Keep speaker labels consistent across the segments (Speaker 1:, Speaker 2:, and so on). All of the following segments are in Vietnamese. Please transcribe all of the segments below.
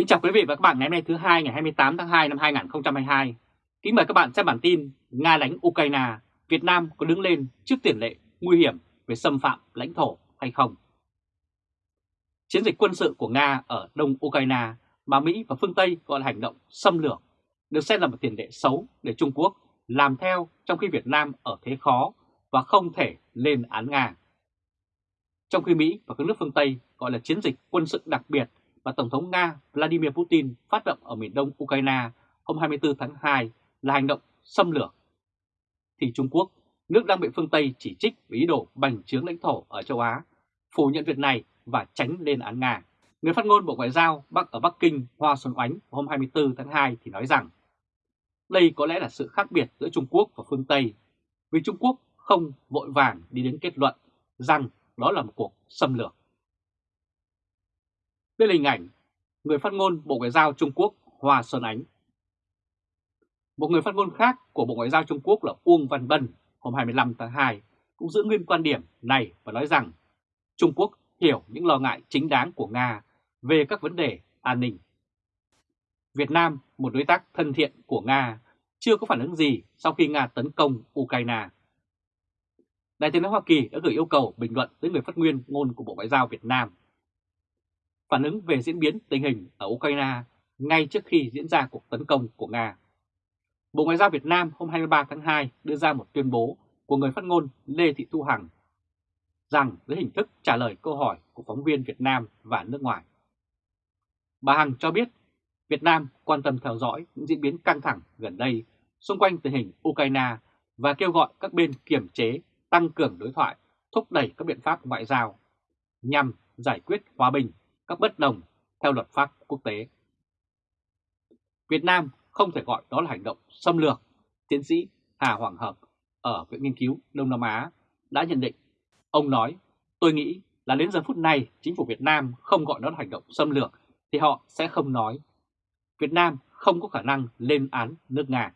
Speaker 1: Kính chào quý vị và các bạn ngày hôm nay thứ hai ngày 28 tháng 2 năm 2022. Kính mời các bạn xem bản tin Nga đánh Ukraine, Việt Nam có đứng lên trước tiền lệ nguy hiểm về xâm phạm lãnh thổ hay không? Chiến dịch quân sự của Nga ở Đông Ukraine mà Mỹ và phương Tây gọi là hành động xâm lược được xem là một tiền lệ xấu để Trung Quốc làm theo trong khi Việt Nam ở thế khó và không thể lên án Nga. Trong khi Mỹ và các nước phương Tây gọi là chiến dịch quân sự đặc biệt mà Tổng thống Nga Vladimir Putin phát động ở miền đông Ukraine hôm 24 tháng 2 là hành động xâm lược, thì Trung Quốc, nước đang bị phương Tây chỉ trích vì ý đồ bành trướng lãnh thổ ở châu Á, phủ nhận việc này và tránh lên án Nga. Người phát ngôn Bộ Ngoại giao Bắc ở Bắc Kinh Hoa Xuân Oánh hôm 24 tháng 2 thì nói rằng đây có lẽ là sự khác biệt giữa Trung Quốc và phương Tây, vì Trung Quốc không vội vàng đi đến kết luận rằng đó là một cuộc xâm lược. Đây là hình ảnh người phát ngôn Bộ Ngoại giao Trung Quốc Hoa Xuân Ánh. Một người phát ngôn khác của Bộ Ngoại giao Trung Quốc là Uông Văn Bân hôm 25 tháng 2 cũng giữ nguyên quan điểm này và nói rằng Trung Quốc hiểu những lo ngại chính đáng của Nga về các vấn đề an ninh. Việt Nam, một đối tác thân thiện của Nga, chưa có phản ứng gì sau khi Nga tấn công Ukraine. Đại tướng Hoa Kỳ đã gửi yêu cầu bình luận tới người phát nguyên ngôn của Bộ Ngoại giao Việt Nam phản ứng về diễn biến tình hình ở Ukraine ngay trước khi diễn ra cuộc tấn công của Nga. Bộ Ngoại giao Việt Nam hôm 23 tháng 2 đưa ra một tuyên bố của người phát ngôn Lê Thị Thu Hằng rằng dưới hình thức trả lời câu hỏi của phóng viên Việt Nam và nước ngoài. Bà Hằng cho biết Việt Nam quan tâm theo dõi những diễn biến căng thẳng gần đây xung quanh tình hình Ukraine và kêu gọi các bên kiềm chế, tăng cường đối thoại, thúc đẩy các biện pháp ngoại giao nhằm giải quyết hòa bình các bất đồng theo luật pháp quốc tế. Việt Nam không thể gọi đó là hành động xâm lược, tiến sĩ Hà Hoàng Hợp ở Viện Nghiên cứu Đông Nam Á đã nhận định. Ông nói, tôi nghĩ là đến giờ phút này chính phủ Việt Nam không gọi đó là hành động xâm lược thì họ sẽ không nói. Việt Nam không có khả năng lên án nước Nga.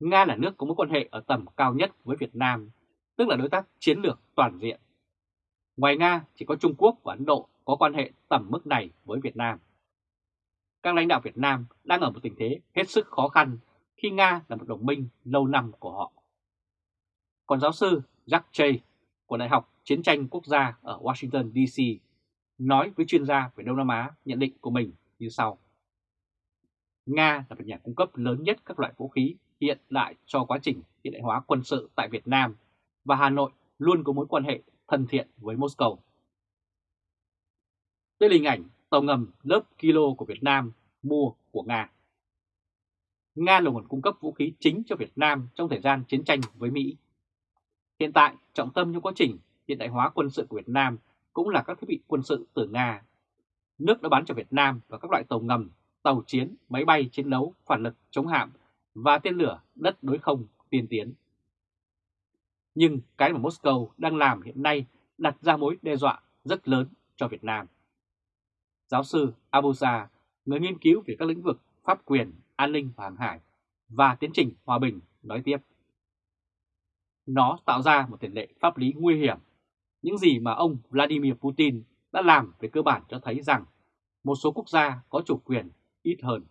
Speaker 1: Nga là nước có mối quan hệ ở tầm cao nhất với Việt Nam, tức là đối tác chiến lược toàn diện. Ngoài Nga chỉ có Trung Quốc và Ấn Độ có quan hệ tầm mức này với Việt Nam. Các lãnh đạo Việt Nam đang ở một tình thế hết sức khó khăn khi Nga là một đồng minh lâu năm của họ. Còn giáo sư Jack Jay của Đại học Chiến tranh Quốc gia ở Washington DC nói với chuyên gia về Đông Nam Á nhận định của mình như sau. Nga là một nhà cung cấp lớn nhất các loại vũ khí hiện đại cho quá trình hiện đại hóa quân sự tại Việt Nam và Hà Nội luôn có mối quan hệ thân thiện với Moscow. Đây là hình ảnh tàu ngầm lớp kilo của Việt Nam mua của Nga. Nga là nguồn cung cấp vũ khí chính cho Việt Nam trong thời gian chiến tranh với Mỹ. Hiện tại, trọng tâm trong quá trình hiện đại hóa quân sự của Việt Nam cũng là các thiết bị quân sự từ Nga. Nước đã bán cho Việt Nam và các loại tàu ngầm, tàu chiến, máy bay chiến đấu, phản lực, chống hạm và tên lửa đất đối không tiên tiến. Nhưng cái mà Moscow đang làm hiện nay đặt ra mối đe dọa rất lớn cho Việt Nam. Giáo sư Abusa, người nghiên cứu về các lĩnh vực pháp quyền, an ninh và hàng hải và tiến trình hòa bình nói tiếp. Nó tạo ra một tiền lệ pháp lý nguy hiểm. Những gì mà ông Vladimir Putin đã làm về cơ bản cho thấy rằng một số quốc gia có chủ quyền ít hơn.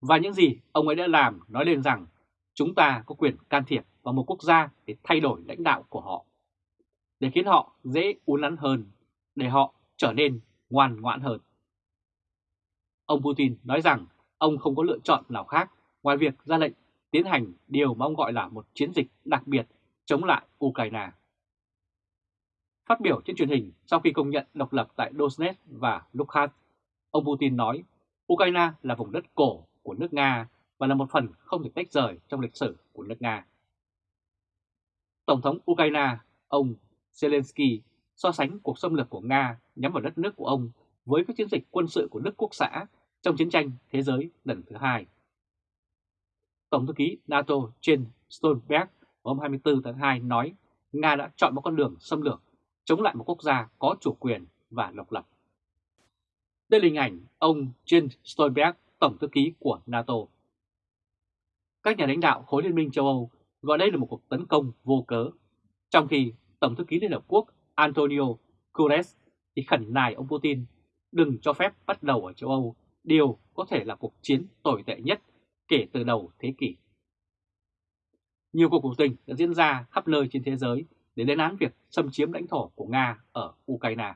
Speaker 1: Và những gì ông ấy đã làm nói lên rằng chúng ta có quyền can thiệp vào một quốc gia để thay đổi lãnh đạo của họ, để khiến họ dễ uốn nắn hơn, để họ trở nên ngoan ngoãn hơn. Ông Putin nói rằng ông không có lựa chọn nào khác ngoài việc ra lệnh tiến hành điều mà ông gọi là một chiến dịch đặc biệt chống lại Ukraine. Phát biểu trên truyền hình sau khi công nhận độc lập tại Donetsk và Luhansk, ông Putin nói Ukraine là vùng đất cổ của nước Nga và là một phần không thể tách rời trong lịch sử của nước Nga. Tổng thống Ukraine, ông Zelensky so sánh cuộc xâm lược của Nga nhắm vào đất nước của ông với các chiến dịch quân sự của nước quốc xã trong chiến tranh thế giới lần thứ hai. Tổng thư ký NATO Jens Stoltenberg hôm 24 tháng 2 nói Nga đã chọn một con đường xâm lược chống lại một quốc gia có chủ quyền và độc lập. Đây là hình ảnh ông Jens Stoltenberg, Tổng thư ký của NATO. Các nhà lãnh đạo khối Liên minh châu Âu gọi đây là một cuộc tấn công vô cớ, trong khi Tổng thư ký Liên Hợp Quốc Antonio Guterres thì khẩn nài ông Putin đừng cho phép bắt đầu ở châu Âu, điều có thể là cuộc chiến tồi tệ nhất kể từ đầu thế kỷ. Nhiều cuộc biểu tình đã diễn ra khắp nơi trên thế giới để lên án việc xâm chiếm lãnh thổ của Nga ở Ukraine.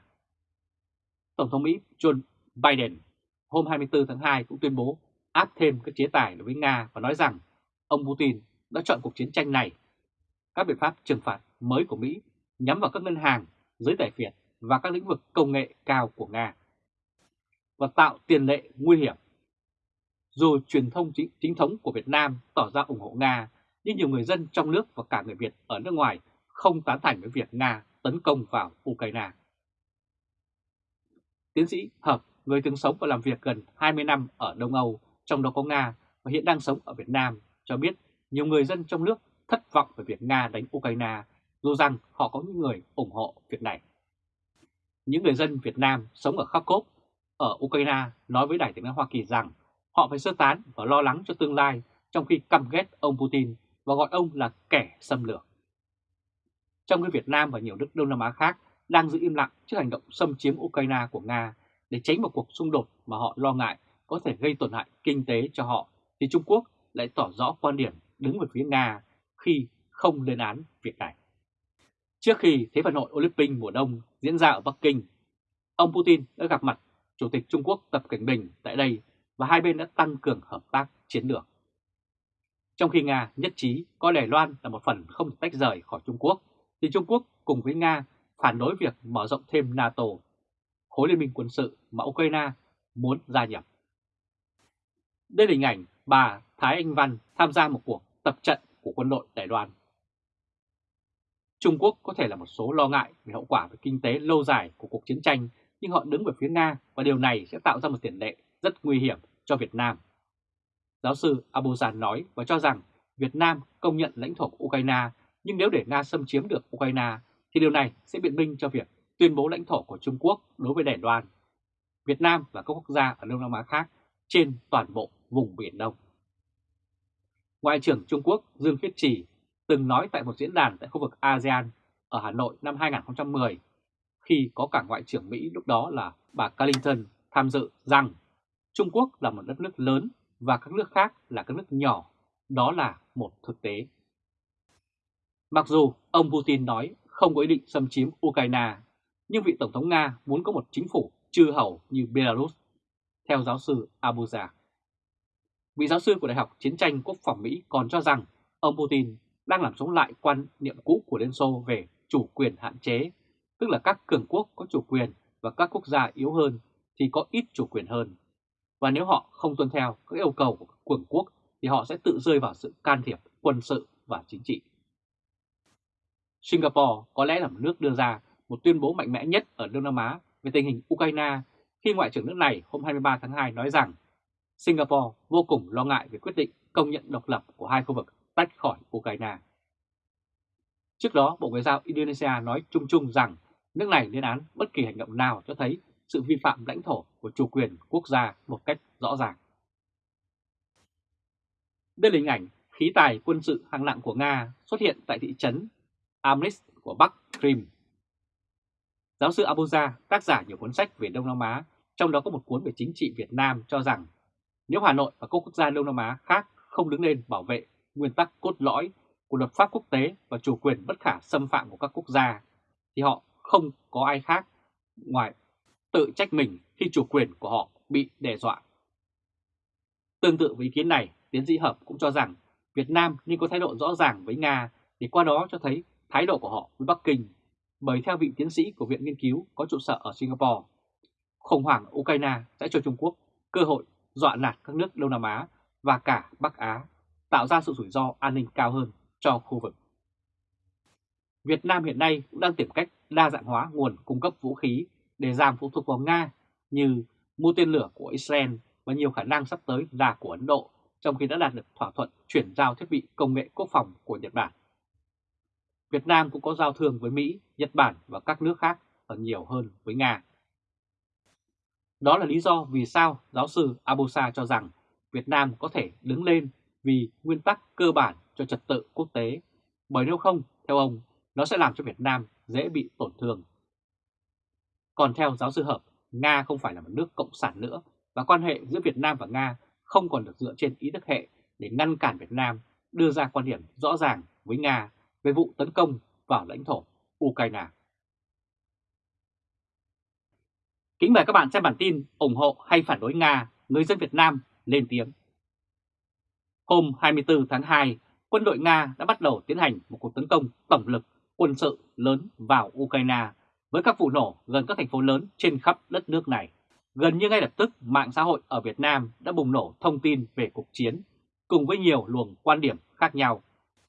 Speaker 1: Tổng thống Mỹ Joe Biden hôm 24 tháng 2 cũng tuyên bố áp thêm các chế tài đối với Nga và nói rằng ông Putin đã chọn cuộc chiến tranh này. Các biện pháp trừng phạt mới của Mỹ nhắm vào các ngân hàng, giới tài phiệt và các lĩnh vực công nghệ cao của Nga và tạo tiền lệ nguy hiểm. Dù truyền thông chính, chính thống của Việt Nam tỏ ra ủng hộ Nga, nhưng nhiều người dân trong nước và cả người Việt ở nước ngoài không tán thành với việc Nga tấn công vào Ukraine. Tiến sĩ Hợp, người từng sống và làm việc gần 20 năm ở Đông Âu, trong đó có Nga và hiện đang sống ở Việt Nam, cho biết nhiều người dân trong nước thất vọng về việc Nga đánh Ukraine, dù rằng họ có những người ủng hộ việc này. Những người dân Việt Nam sống ở Kharkov, ở Ukraine nói với Đài tiếng nói Hoa Kỳ rằng họ phải sơ tán và lo lắng cho tương lai trong khi căm ghét ông Putin và gọi ông là kẻ xâm lược. Trong khi Việt Nam và nhiều nước Đông Nam Á khác đang giữ im lặng trước hành động xâm chiếm Ukraine của Nga để tránh một cuộc xung đột mà họ lo ngại có thể gây tổn hại kinh tế cho họ, thì Trung Quốc lại tỏ rõ quan điểm đứng về phía Nga khi không lên án việc này. Trước khi Thế vận hội Olympic mùa đông diễn ra ở Bắc Kinh, ông Putin đã gặp mặt Chủ tịch Trung Quốc Tập Cảnh Bình tại đây và hai bên đã tăng cường hợp tác chiến lược. Trong khi Nga nhất trí coi Đài Loan là một phần không tách rời khỏi Trung Quốc, thì Trung Quốc cùng với Nga phản đối việc mở rộng thêm NATO, khối liên minh quân sự mà Ukraine muốn gia nhập. Đây là hình ảnh bà Thái Anh Văn tham gia một cuộc tập trận của quân đội Đài Loan. Trung Quốc có thể là một số lo ngại về hậu quả về kinh tế lâu dài của cuộc chiến tranh, nhưng họ đứng về phía Nga và điều này sẽ tạo ra một tiền lệ rất nguy hiểm cho Việt Nam. Giáo sư Abuzan nói và cho rằng Việt Nam công nhận lãnh thổ của Ukraine, nhưng nếu để Nga xâm chiếm được Ukraine thì điều này sẽ biện minh cho việc tuyên bố lãnh thổ của Trung Quốc đối với Đài Loan, Việt Nam và các quốc gia ở Đông Nam Á khác trên toàn bộ vùng Biển Đông. Ngoại trưởng Trung Quốc Dương Khiết Trì từng nói tại một diễn đàn tại khu vực ASEAN ở Hà Nội năm 2010 khi có cả Ngoại trưởng Mỹ lúc đó là bà Clinton tham dự rằng Trung Quốc là một đất nước lớn và các nước khác là các nước nhỏ, đó là một thực tế. Mặc dù ông Putin nói không có ý định xâm chiếm Ukraine, nhưng vị Tổng thống Nga muốn có một chính phủ chư hầu như Belarus, theo giáo sư Abuja. Vị giáo sư của Đại học Chiến tranh Quốc phòng Mỹ còn cho rằng ông Putin đang làm sống lại quan niệm cũ của Liên Xô về chủ quyền hạn chế, tức là các cường quốc có chủ quyền và các quốc gia yếu hơn thì có ít chủ quyền hơn. Và nếu họ không tuân theo các yêu cầu của cường quốc thì họ sẽ tự rơi vào sự can thiệp quân sự và chính trị. Singapore có lẽ là một nước đưa ra một tuyên bố mạnh mẽ nhất ở Đông Nam Á về tình hình Ukraine khi Ngoại trưởng nước này hôm 23 tháng 2 nói rằng Singapore vô cùng lo ngại về quyết định công nhận độc lập của hai khu vực tách khỏi Ukraine. Trước đó, Bộ Ngoại giao Indonesia nói chung chung rằng nước này lên án bất kỳ hành động nào cho thấy sự vi phạm lãnh thổ của chủ quyền quốc gia một cách rõ ràng. Đây là hình ảnh khí tài quân sự hạng nặng của Nga xuất hiện tại thị trấn Amnis của Bắc Krim. Giáo sư Abuja, tác giả nhiều cuốn sách về Đông Nam Á, trong đó có một cuốn về chính trị Việt Nam cho rằng nếu Hà Nội và các quốc gia Đông Nam Á khác không đứng lên bảo vệ nguyên tắc cốt lõi của luật pháp quốc tế và chủ quyền bất khả xâm phạm của các quốc gia, thì họ không có ai khác ngoài tự trách mình khi chủ quyền của họ bị đe dọa. Tương tự với ý kiến này, tiến sĩ Hợp cũng cho rằng Việt Nam nên có thái độ rõ ràng với Nga để qua đó cho thấy thái độ của họ với Bắc Kinh, bởi theo vị tiến sĩ của Viện Nghiên cứu có trụ sở ở Singapore, khủng hoảng Ukraine sẽ cho Trung Quốc cơ hội dọa nạt các nước Đông Nam Á và cả Bắc Á, tạo ra sự rủi ro an ninh cao hơn cho khu vực. Việt Nam hiện nay cũng đang tìm cách đa dạng hóa nguồn cung cấp vũ khí để giảm phụ thuộc vào Nga như mua tên lửa của Israel và nhiều khả năng sắp tới là của Ấn Độ, trong khi đã đạt được thỏa thuận chuyển giao thiết bị công nghệ quốc phòng của Nhật Bản. Việt Nam cũng có giao thương với Mỹ, Nhật Bản và các nước khác và nhiều hơn với Nga. Đó là lý do vì sao giáo sư Abusa cho rằng Việt Nam có thể đứng lên vì nguyên tắc cơ bản cho trật tự quốc tế, bởi nếu không, theo ông, nó sẽ làm cho Việt Nam dễ bị tổn thương. Còn theo giáo sư Hợp, Nga không phải là một nước cộng sản nữa và quan hệ giữa Việt Nam và Nga không còn được dựa trên ý thức hệ để ngăn cản Việt Nam đưa ra quan điểm rõ ràng với Nga về vụ tấn công vào lãnh thổ Ukraine. Kính mời các bạn xem bản tin ủng hộ hay phản đối Nga, người dân Việt Nam lên tiếng. Hôm 24 tháng 2, quân đội Nga đã bắt đầu tiến hành một cuộc tấn công tổng lực quân sự lớn vào Ukraine với các vụ nổ gần các thành phố lớn trên khắp đất nước này. Gần như ngay lập tức, mạng xã hội ở Việt Nam đã bùng nổ thông tin về cuộc chiến, cùng với nhiều luồng quan điểm khác nhau.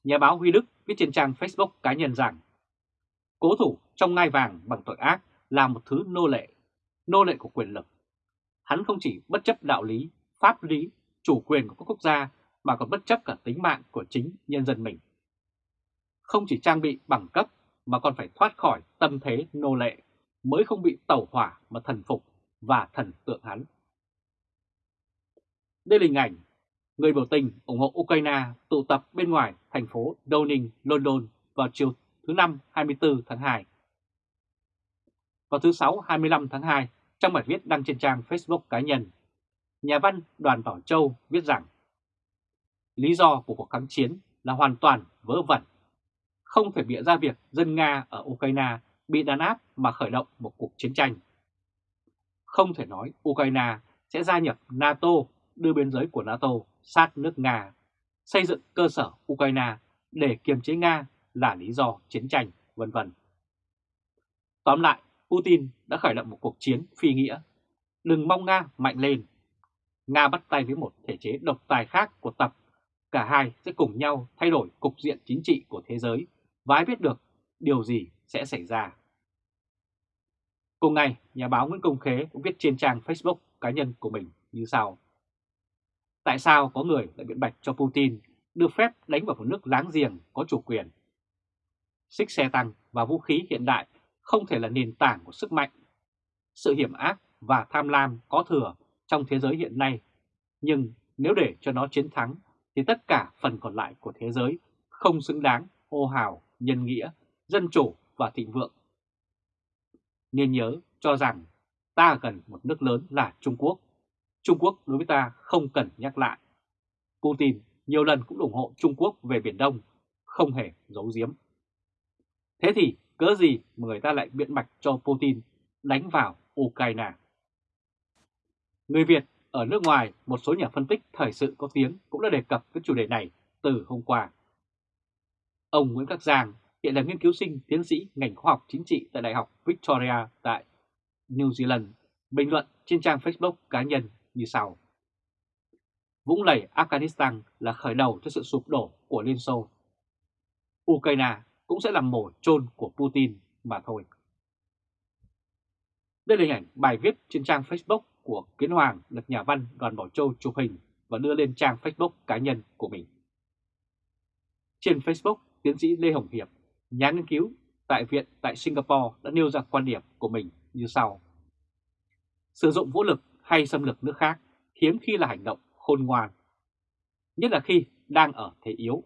Speaker 1: Nhà báo Huy Đức viết trên trang Facebook cá nhân rằng Cố thủ trong ngai vàng bằng tội ác là một thứ nô lệ, nô lệ của quyền lực. Hắn không chỉ bất chấp đạo lý, pháp lý, chủ quyền của các quốc gia mà còn bất chấp cả tính mạng của chính nhân dân mình. Không chỉ trang bị bằng cấp mà còn phải thoát khỏi tâm thế nô lệ mới không bị tẩu hỏa mà thần phục và thần tượng hắn. Đây là hình ảnh người biểu tình ủng hộ Ukraine tụ tập bên ngoài thành phố Downing, London vào chiều thứ Năm 24 tháng 2. Vào thứ Sáu 25 tháng 2, trong bài viết đăng trên trang Facebook cá nhân, nhà văn Đoàn Bảo Châu viết rằng Lý do của cuộc kháng chiến là hoàn toàn vớ vẩn. Không thể bịa ra việc dân Nga ở Ukraine bị đàn áp mà khởi động một cuộc chiến tranh. Không thể nói Ukraine sẽ gia nhập NATO đưa biên giới của NATO sát nước Nga, xây dựng cơ sở Ukraine để kiềm chế Nga là lý do chiến tranh, vân vân. Tóm lại, Putin đã khởi động một cuộc chiến phi nghĩa. Đừng mong Nga mạnh lên. Nga bắt tay với một thể chế độc tài khác của Tập. Cả hai sẽ cùng nhau thay đổi cục diện chính trị của thế giới và ai biết được điều gì sẽ xảy ra. Cùng ngày, nhà báo Nguyễn Công Khế cũng viết trên trang Facebook cá nhân của mình như sau. Tại sao có người lại biện bạch cho Putin đưa phép đánh vào một nước láng giềng có chủ quyền? Xích xe tăng và vũ khí hiện đại không thể là nền tảng của sức mạnh. Sự hiểm ác và tham lam có thừa trong thế giới hiện nay, nhưng nếu để cho nó chiến thắng thì tất cả phần còn lại của thế giới không xứng đáng ô hào, nhân nghĩa, dân chủ và thịnh vượng. Nên nhớ cho rằng ta cần một nước lớn là Trung Quốc Trung Quốc đối với ta không cần nhắc lại. Putin nhiều lần cũng ủng hộ Trung Quốc về Biển Đông, không hề giấu giếm. Thế thì cớ gì mà người ta lại biện bạch cho Putin đánh vào Ukraine? Người Việt ở nước ngoài, một số nhà phân tích thời sự có tiếng cũng đã đề cập với chủ đề này từ hôm qua. Ông Nguyễn Khắc Giang hiện là nghiên cứu sinh tiến sĩ ngành khoa học chính trị tại Đại học Victoria tại New Zealand, bình luận trên trang Facebook cá nhân như sau. Vũng lầy Afghanistan là khởi đầu cho sự sụp đổ của Liên Xô. Ukraine cũng sẽ là mổ chôn của Putin mà thôi. Đây là hình ảnh bài viết trên trang Facebook của Kiến Hoàng được nhà văn Đoàn Bảo Châu chụp hình và đưa lên trang Facebook cá nhân của mình. Trên Facebook, tiến sĩ Lê Hồng Hiệp, nhà nghiên cứu tại Viện tại Singapore đã nêu ra quan điểm của mình như sau. Sử dụng vũ lực hay xâm lược nước khác hiếm khi là hành động khôn ngoan. Nhất là khi đang ở thế yếu.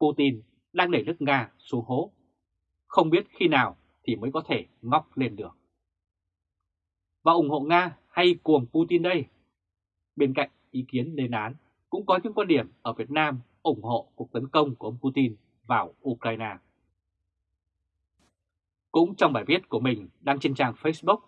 Speaker 1: Putin đang đẩy nước Nga xuống hố. Không biết khi nào thì mới có thể ngóc lên được. Và ủng hộ Nga hay cuồng Putin đây? Bên cạnh ý kiến lên án, cũng có những quan điểm ở Việt Nam ủng hộ cuộc tấn công của ông Putin vào Ukraine. Cũng trong bài viết của mình đăng trên trang Facebook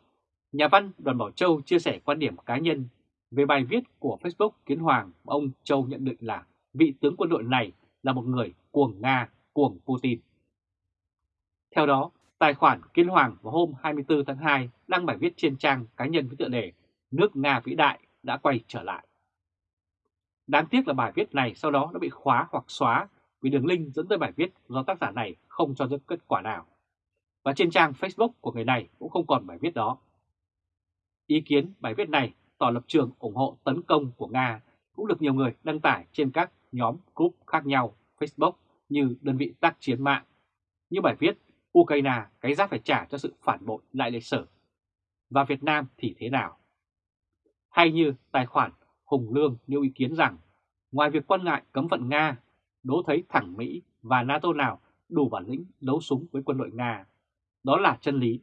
Speaker 1: Nhà văn Đoàn Bảo Châu chia sẻ quan điểm cá nhân về bài viết của Facebook Kiến Hoàng ông Châu nhận định là vị tướng quân đội này là một người cuồng Nga, cuồng Putin. Theo đó, tài khoản Kiến Hoàng vào hôm 24 tháng 2 đăng bài viết trên trang cá nhân với tựa đề Nước Nga vĩ đại đã quay trở lại. Đáng tiếc là bài viết này sau đó đã bị khóa hoặc xóa vì đường link dẫn tới bài viết do tác giả này không cho được kết quả nào. Và trên trang Facebook của người này cũng không còn bài viết đó. Ý kiến bài viết này tỏ lập trường ủng hộ tấn công của Nga cũng được nhiều người đăng tải trên các nhóm group khác nhau, Facebook như đơn vị tác chiến mạng. Như bài viết, Ukraine cái giá phải trả cho sự phản bội lại lịch sử. Và Việt Nam thì thế nào? Hay như tài khoản Hùng Lương nêu ý kiến rằng ngoài việc quan ngại cấm vận Nga, đố thấy thẳng Mỹ và NATO nào đủ bản lĩnh đấu súng với quân đội Nga. Đó là chân lý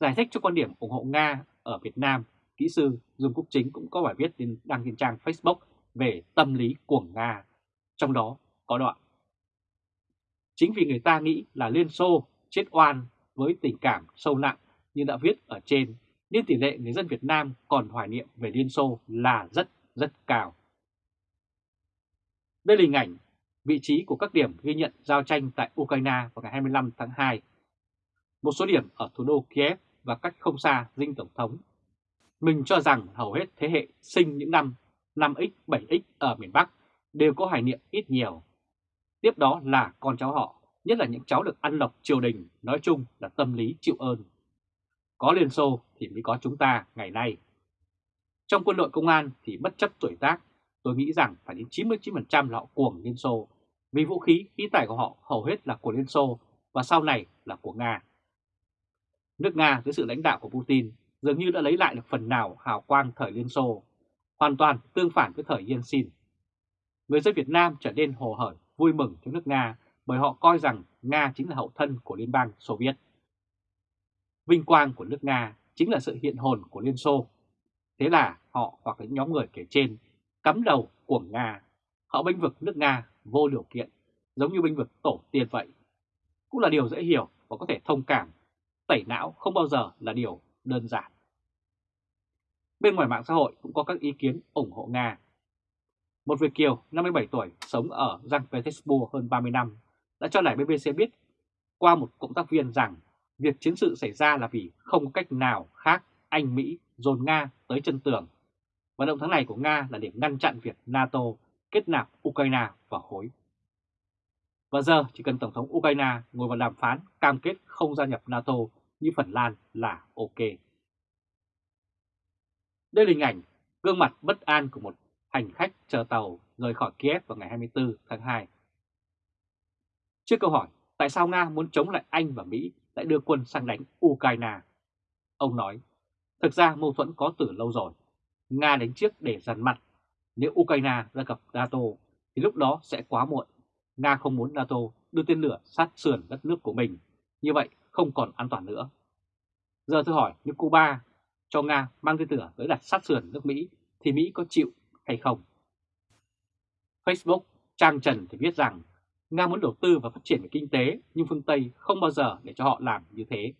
Speaker 1: Giải thích cho quan điểm ủng hộ Nga ở Việt Nam, kỹ sư Dương Quốc Chính cũng có bài viết đăng trên trang Facebook về tâm lý của Nga, trong đó có đoạn. Chính vì người ta nghĩ là Liên Xô chết oan với tình cảm sâu nặng như đã viết ở trên, nên tỷ lệ người dân Việt Nam còn hoài niệm về Liên Xô là rất rất cao. Đây là hình ảnh vị trí của các điểm ghi nhận giao tranh tại Ukraine vào ngày 25 tháng 2. Một số điểm ở thủ đô Kiev và cách không xa dinh Tổng thống. Mình cho rằng hầu hết thế hệ sinh những năm 5X, 7X ở miền Bắc đều có hoài niệm ít nhiều. Tiếp đó là con cháu họ, nhất là những cháu được ăn lộc triều đình, nói chung là tâm lý chịu ơn. Có Liên Xô thì mới có chúng ta ngày nay. Trong quân đội công an thì bất chấp tuổi tác, tôi nghĩ rằng phải đến 99% là họ cuồng Liên Xô, vì vũ khí, khí tài của họ hầu hết là của Liên Xô và sau này là của Nga. Nước Nga dưới sự lãnh đạo của Putin dường như đã lấy lại được phần nào hào quang thời Liên Xô, hoàn toàn tương phản với thời Yeltsin. Người dân Việt Nam trở nên hồ hởi vui mừng cho nước Nga bởi họ coi rằng Nga chính là hậu thân của Liên bang Xô Viết. Vinh quang của nước Nga chính là sự hiện hồn của Liên Xô. Thế là họ hoặc những nhóm người kể trên cắm đầu của Nga, họ bênh vực nước Nga vô điều kiện, giống như bênh vực tổ tiên vậy. Cũng là điều dễ hiểu và có thể thông cảm, tẩy não không bao giờ là điều đơn giản. Bên ngoài mạng xã hội cũng có các ý kiến ủng hộ Nga. Một Việt Kiều 57 tuổi sống ở Giang Petersburg hơn 30 năm đã cho lại BBC biết qua một cộng tác viên rằng việc chiến sự xảy ra là vì không có cách nào khác Anh, Mỹ dồn Nga tới chân tường. Và động thái này của Nga là để ngăn chặn việc NATO kết nạp Ukraine vào khối. Và giờ chỉ cần Tổng thống Ukraine ngồi vào đàm phán cam kết không gia nhập NATO như Phần Lan là ok. Đây là hình ảnh gương mặt bất an của một hành khách chờ tàu rời khỏi Kiev vào ngày 24 tháng 2. Trước câu hỏi, tại sao Nga muốn chống lại Anh và Mỹ lại đưa quân sang đánh Ukraine, ông nói, thực ra mâu thuẫn có từ lâu rồi. Nga đánh trước để dằn mặt. Nếu Ukraine ra gặp NATO thì lúc đó sẽ quá muộn. Nga không muốn NATO đưa tên lửa sát sườn đất nước của mình, như vậy không còn an toàn nữa. Giờ tôi hỏi nếu Cuba cho Nga mang tên lửa tới đặt sát sườn nước Mỹ thì Mỹ có chịu hay không? Facebook trang trần thì viết rằng Nga muốn đầu tư và phát triển về kinh tế nhưng phương Tây không bao giờ để cho họ làm như thế.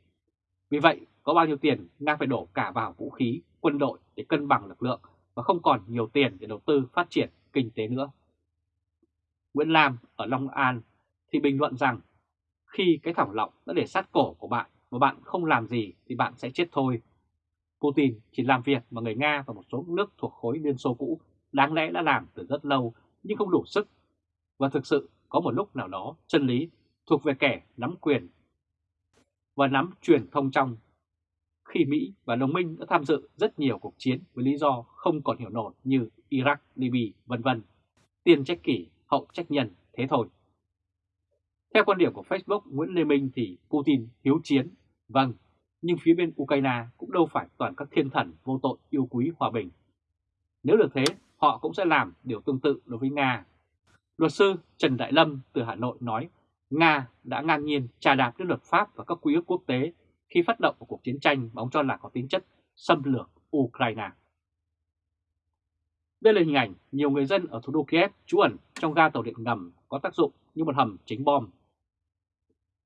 Speaker 1: Vì vậy, có bao nhiêu tiền Nga phải đổ cả vào vũ khí, quân đội để cân bằng lực lượng và không còn nhiều tiền để đầu tư phát triển kinh tế nữa. Nguyễn Lam ở Long An thì bình luận rằng khi cái thỏng lọng đã để sát cổ của bạn mà bạn không làm gì thì bạn sẽ chết thôi. Putin chỉ làm việc mà người Nga và một số nước thuộc khối Liên Xô cũ đáng lẽ đã làm từ rất lâu nhưng không đủ sức. Và thực sự có một lúc nào đó chân lý thuộc về kẻ nắm quyền và nắm truyền thông trong. Khi Mỹ và đồng minh đã tham dự rất nhiều cuộc chiến với lý do không còn hiểu nổi như Iraq, Libya, vân vân. Tiên trách kỷ, hậu trách nhân, thế thôi. Theo quan điểm của Facebook Nguyễn Lê Minh thì Putin hiếu chiến, vâng, nhưng phía bên Ukraine cũng đâu phải toàn các thiên thần vô tội yêu quý hòa bình. Nếu được thế, họ cũng sẽ làm điều tương tự đối với Nga. Luật sư Trần Đại Lâm từ Hà Nội nói Nga đã ngang nhiên trà đạp đến luật pháp và các quy ước quốc tế khi phát động một cuộc chiến tranh mà ông cho là có tính chất xâm lược Ukraine. Đây là hình ảnh nhiều người dân ở thủ đô Kiev trú ẩn trong ga tàu điện ngầm có tác dụng như một hầm chính bom.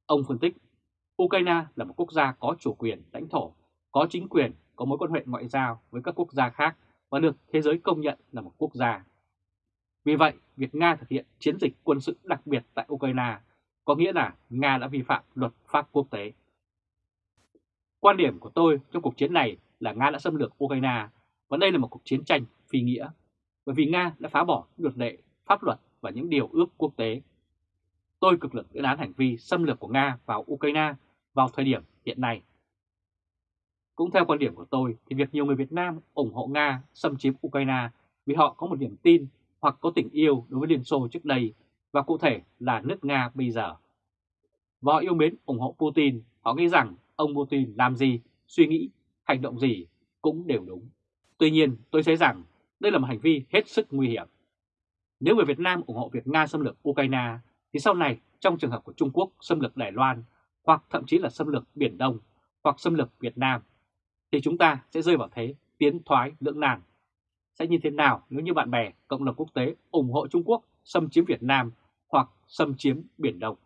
Speaker 1: Ông phân tích, Ukraine là một quốc gia có chủ quyền lãnh thổ, có chính quyền, có mối quan hệ ngoại giao với các quốc gia khác và được thế giới công nhận là một quốc gia. Vì vậy, việc Nga thực hiện chiến dịch quân sự đặc biệt tại Ukraine có nghĩa là Nga đã vi phạm luật pháp quốc tế. Quan điểm của tôi trong cuộc chiến này là Nga đã xâm lược Ukraine và đây là một cuộc chiến tranh phi nghĩa, bởi vì Nga đã phá bỏ luật lệ, pháp luật và những điều ước quốc tế. Tôi cực lực lên án hành vi xâm lược của Nga vào Ukraine vào thời điểm hiện nay. Cũng theo quan điểm của tôi thì việc nhiều người Việt Nam ủng hộ Nga xâm chiếm Ukraine vì họ có một niềm tin hoặc có tình yêu đối với Liên Xô trước đây và cụ thể là nước Nga bây giờ. Và họ yêu mến ủng hộ Putin, họ nghĩ rằng ông Putin làm gì, suy nghĩ, hành động gì cũng đều đúng. Tuy nhiên tôi thấy rằng đây là một hành vi hết sức nguy hiểm. Nếu người Việt Nam ủng hộ việc Nga xâm lược Ukraine thì sau này trong trường hợp của Trung Quốc xâm lược Đài Loan hoặc thậm chí là xâm lược Biển Đông, hoặc xâm lược Việt Nam, thì chúng ta sẽ rơi vào thế tiến thoái lưỡng nan. Sẽ như thế nào nếu như bạn bè, cộng đồng quốc tế ủng hộ Trung Quốc xâm chiếm Việt Nam hoặc xâm chiếm Biển Đông?